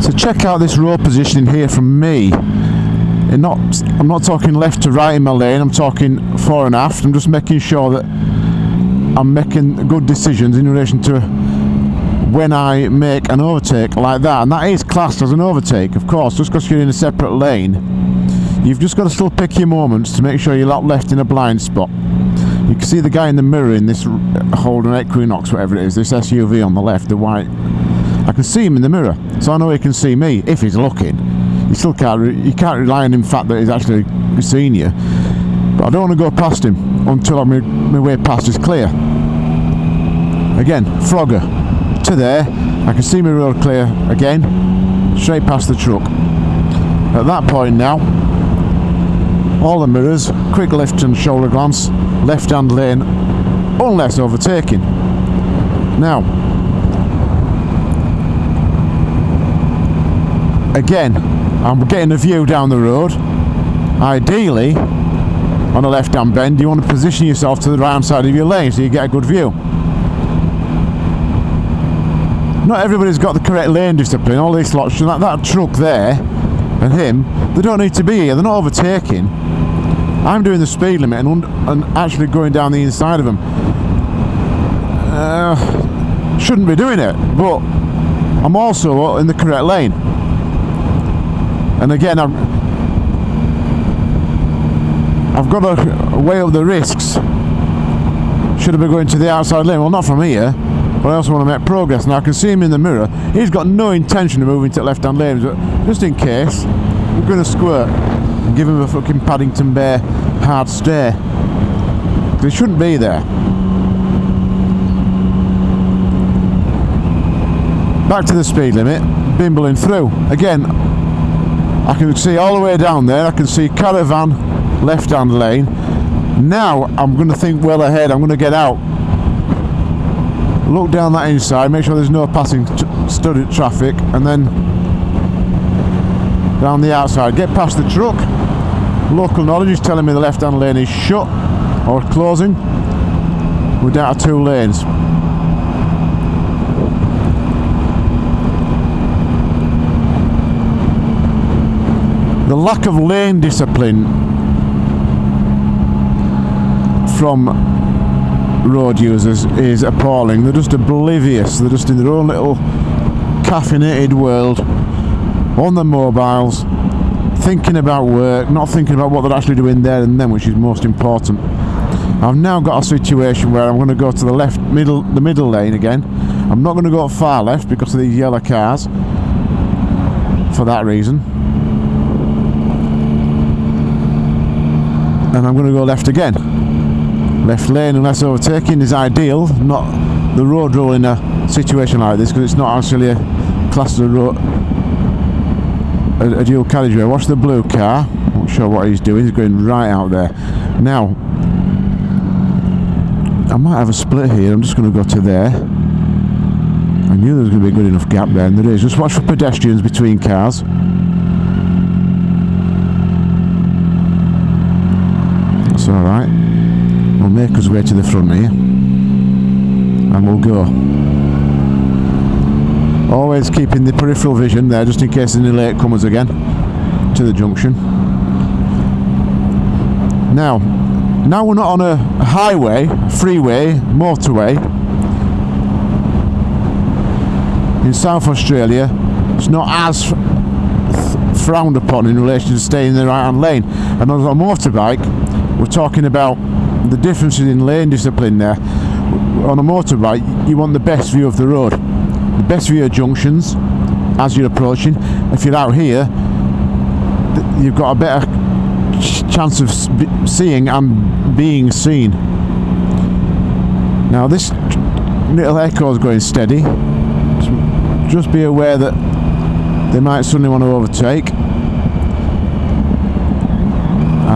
So check out this road positioning here from me. And not, I'm not talking left to right in my lane, I'm talking fore and aft. I'm just making sure that I'm making good decisions in relation to when I make an overtake like that. And that is classed as an overtake, of course, just because you're in a separate lane. You've just got to still pick your moments to make sure you're not left in a blind spot. You can see the guy in the mirror in this uh, Holden Equinox, whatever it is, this SUV on the left, the white. I can see him in the mirror, so I know he can see me if he's looking. You still can't, you can't rely on him fact that he's actually seen you. But I don't want to go past him until my, my way past is clear. Again, Frogger to there. I can see my road clear again, straight past the truck. At that point now, all the mirrors, quick left and shoulder glance, left hand lane, unless overtaking. Now, again, I'm getting a view down the road. Ideally, on a left hand bend, you want to position yourself to the right hand side of your lane so you get a good view. Not everybody's got the correct lane discipline, all these lots, that, that truck there and him, they don't need to be here, they're not overtaking. I'm doing the speed limit and, and actually going down the inside of them. Uh, shouldn't be doing it, but I'm also in the correct lane. And again, I'm, I've got to weigh up the risks. Should have been going to the outside lane. Well, not from here, but I also want to make progress. Now I can see him in the mirror. He's got no intention of moving to the left-hand lane, but just in case, we're going to squirt and give him a fucking Paddington Bear hard stare. He shouldn't be there. Back to the speed limit, bimbling through. Again, I can see all the way down there, I can see caravan, left hand lane. Now I'm going to think well ahead, I'm going to get out. Look down that inside, make sure there's no passing studded traffic, and then down the outside. Get past the truck. Local knowledge is telling me the left hand lane is shut or closing. We're down to two lanes. The lack of lane discipline from road users is appalling. They're just oblivious. They're just in their own little caffeinated world on their mobiles, thinking about work, not thinking about what they're actually doing there and then, which is most important. I've now got a situation where I'm going to go to the left middle, the middle lane again. I'm not going to go far left because of these yellow cars. For that reason. And I'm going to go left again. Left lane unless overtaking is ideal, not the road rule in a situation like this because it's not actually a class of road a, a dual carriageway. Watch the blue car. Not sure what he's doing. He's going right out there. Now, I might have a split here. I'm just going to go to there. I knew there was going to be a good enough gap there, and there is. Just watch for pedestrians between cars. Alright. We'll make us way to the front here. And we'll go. Always keeping the peripheral vision there just in case any late comers again to the junction. Now, now we're not on a highway, freeway, motorway. In South Australia, it's not as frowned upon in relation to staying in the right hand lane. And on a motorbike, we're talking about the differences in lane discipline there. On a motorbike, you want the best view of the road the best view of junctions as you're approaching. If you're out here, you've got a better chance of seeing and being seen. Now this little echo is going steady. Just be aware that they might suddenly want to overtake.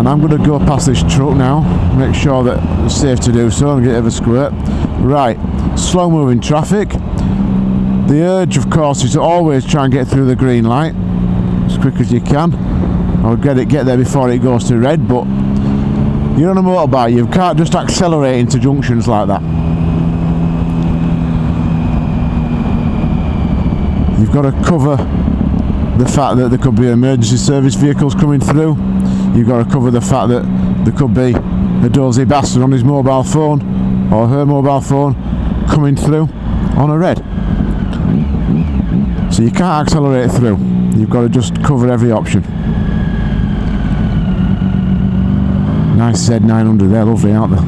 And I'm going to go past this truck now, make sure that it's safe to do so and get over squirt. Right, slow moving traffic. The urge, of course, is to always try and get through the green light as quick as you can. Or get it, get there before it goes to red, but you're on a motorbike, you can't just accelerate into junctions like that. You've got to cover the fact that there could be emergency service vehicles coming through. You've got to cover the fact that there could be a dozy bastard on his mobile phone or her mobile phone coming through on a red. So you can't accelerate through. You've got to just cover every option. Nice Z900 there, lovely, aren't they?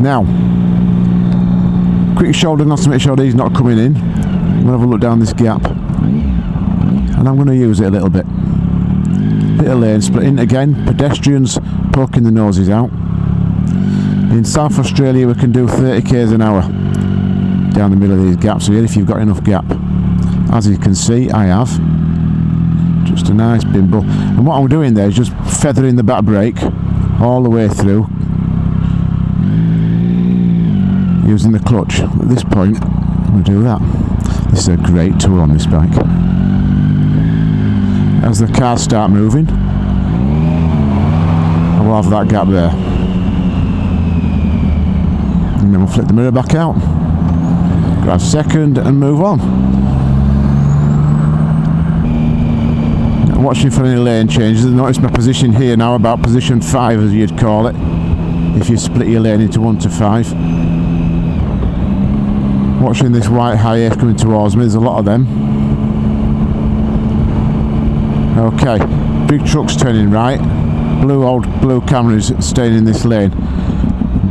Now, quick shoulder not to make sure that he's not coming in. To have a look down this gap. And I'm going to use it a little bit. Bit of lane splitting. Again, pedestrians poking the noses out. In South Australia we can do 30 k's an hour down the middle of these gaps here if you've got enough gap. As you can see, I have. Just a nice bimble. And what I'm doing there is just feathering the back brake all the way through using the clutch. At this point, I'm going to do that. This is a great tool on this bike. As the cars start moving, I will have that gap there. And then we'll flip the mirror back out. Grab second and move on. Watching for any lane changes. Notice my position here now about position 5 as you'd call it. If you split your lane into 1 to 5 watching this white HiAce coming towards me there's a lot of them okay big trucks turning right. Blue old blue Camrys staying in this lane.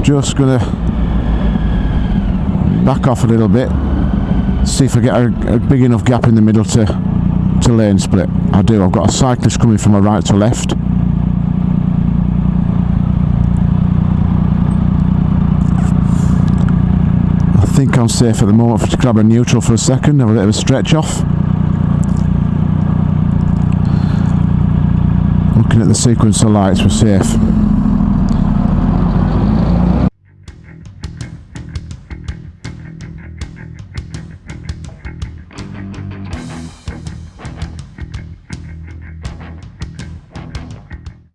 Just gonna back off a little bit. See if I get a, a big enough gap in the middle to to lane split. I do I've got a cyclist coming from my right to left. I think I'm safe at the moment to grab a neutral for a second, have a bit of a stretch off. Looking at the sequence of lights, we're safe.